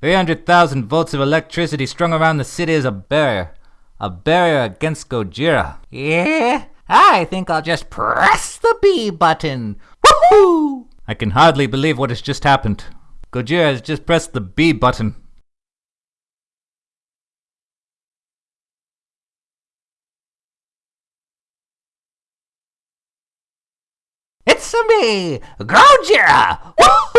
300,000 volts of electricity strung around the city is a barrier. A barrier against Gojira. Yeah, I think I'll just press the B button. Woohoo! I can hardly believe what has just happened. Gojira has just pressed the B button. It's me, Gojira! Woohoo!